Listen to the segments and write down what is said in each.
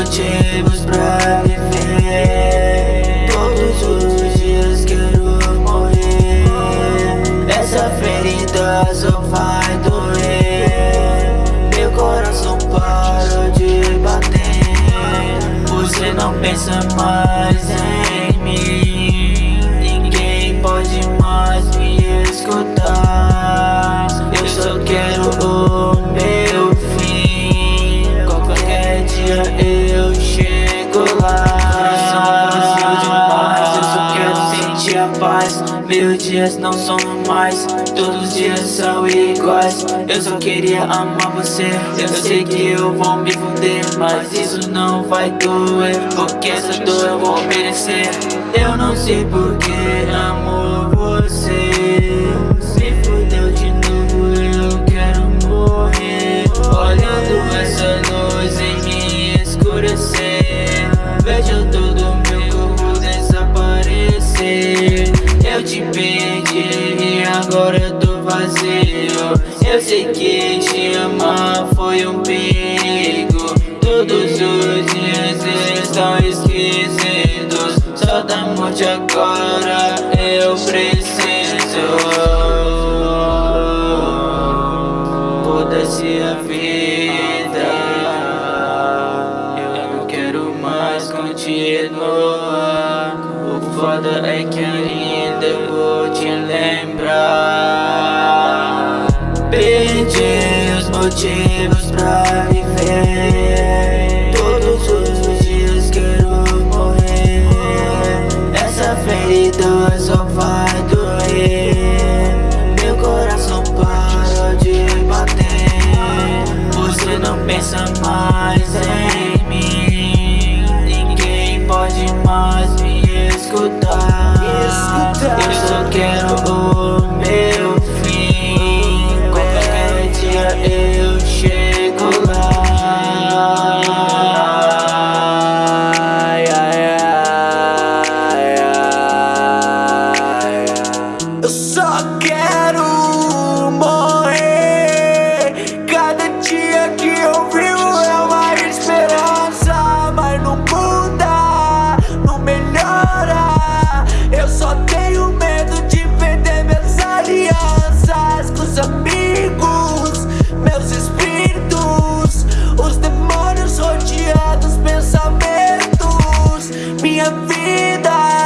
Motivos pra viver. Todos os dias quero morrer. Essa ferida só vai doer. Meu coração parou de bater. Você não pensa mais paz. Meus dias não são normais. Todos os dias são iguais. Eu só queria amar você. Eu sei que eu vou me fuder, mas isso não vai doer. Porque essa dor eu vou merecer. Eu não sei porque amo você. Agora tô vazio. Eu sei que te amar foi um perigo. Todos os dias estão esquecidos. Só da morte agora eu preciso. Foda-se a vida. Eu não quero mais continuar. O foda é que Eu só quero morrer. Cada dia que eu vivo é uma esperança, mas não muda, não melhora. Eu só tenho medo de perder minhas alianças com os amigos, meus espíritos, os demônios rodeados pensamentos. Minha vida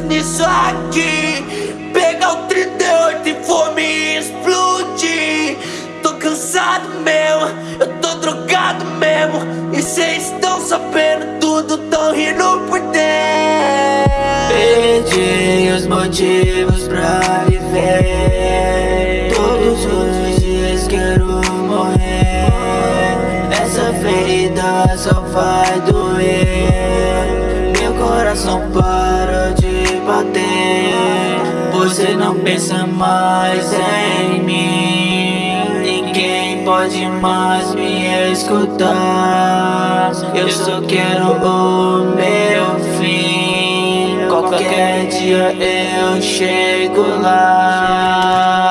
nisso aqui. Pegar o 38 e for me explodir. Tô cansado mesmo, eu tô drogado mesmo. E cês estão sabendo tudo, tão rindo por dentro. Perdi os motivos pra viver. Todos os dias quero morrer. Essa ferida só vai doer. Meu coração para de bater. Você não pensa mais em mim. Ninguém pode mais me escutar. Eu só quero o meu fim. Qualquer dia eu chego lá.